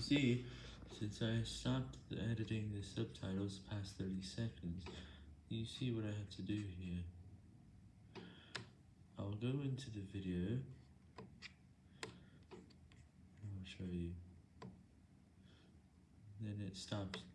see, since I stopped editing the subtitles past 30 seconds, you see what I had to do here. I'll go into the video, I'll show you, then it stops.